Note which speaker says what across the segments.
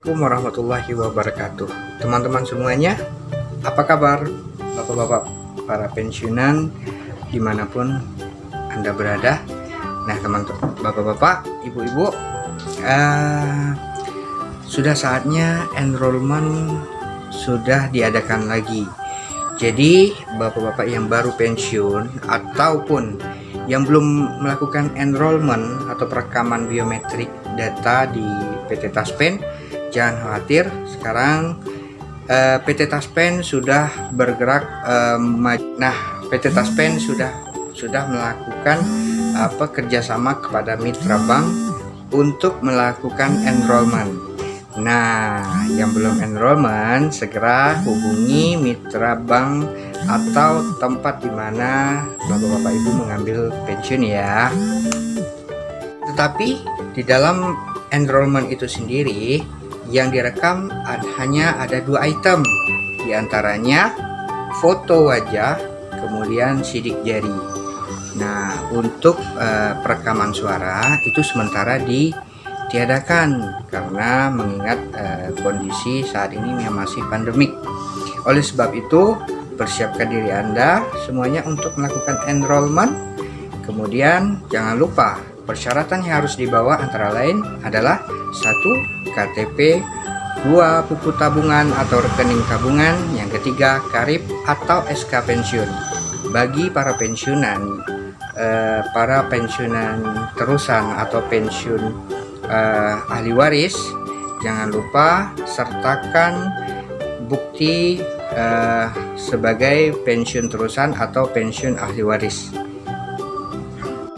Speaker 1: Assalamualaikum warahmatullahi wabarakatuh. Teman-teman semuanya Apa kabar? Bapak-bapak para pensiunan Di mana pun Anda berada. Nah teman-teman Bapak-bapak Ibu-ibu uh, Sudah saatnya enrollment Sudah diadakan lagi. Jadi Bapak-bapak yang baru pensiun Ataupun yang belum melakukan enrollment atau perekaman biometrik data di PT Taspen jangan khawatir sekarang eh, PT Taspen sudah bergerak uh, nah PT Taspen sudah sudah melakukan apa kerjasama kepada mitra bank untuk melakukan enrollment. Nah yang belum enrollment segera hubungi mitra bank atau tempat di mana bapak-bapak ibu mengambil pensiun ya. Tetapi di dalam enrollment itu sendiri yang direkam hanya ada dua item. Di antaranya foto wajah kemudian sidik jari. Nah untuk uh, perekaman suara itu sementara ditiadakan karena mengingat uh, kondisi saat ini yang masih pandemik. Oleh sebab itu persiapkan diri anda semuanya untuk melakukan enrollment. Kemudian jangan lupa persyaratan yang harus dibawa antara lain adalah satu KTP, dua buku tabungan atau rekening tabungan, yang ketiga karib atau SK pensiun. Bagi para pensiunan, eh, para pensiunan terusan atau pensiun eh, ahli waris, jangan lupa sertakan bukti eh, sebagai pensiun terusan atau pensiun ahli waris.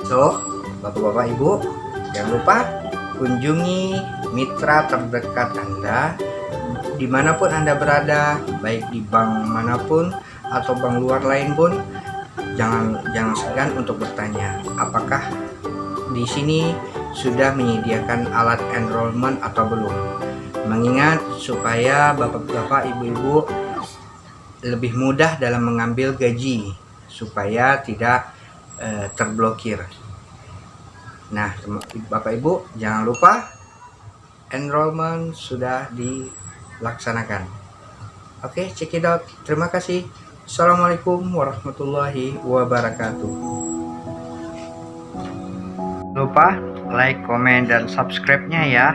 Speaker 1: So, bapak-bapak ibu, jangan lupa kunjungi mitra terdekat Anda di mana pun Anda berada baik di bank mana pun atau bank luar lain pun. Jangan jangan segan untuk bertanya apakah di sini sudah menyediakan alat enrollment atau belum? Mengingat supaya bapak-bapak ibu-ibu lebih mudah dalam mengambil gaji supaya tidak eh, terblokir nah bapak ibu jangan lupa enrollment sudah dilaksanakan. Oke check it out. Terima kasih. Assalamualaikum warahmatullahi wabarakatuh. Lupa like comment dan subscribe nya ya.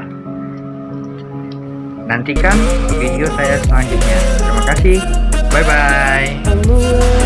Speaker 1: Nantikan video saya selanjutnya. Terima kasih. Bye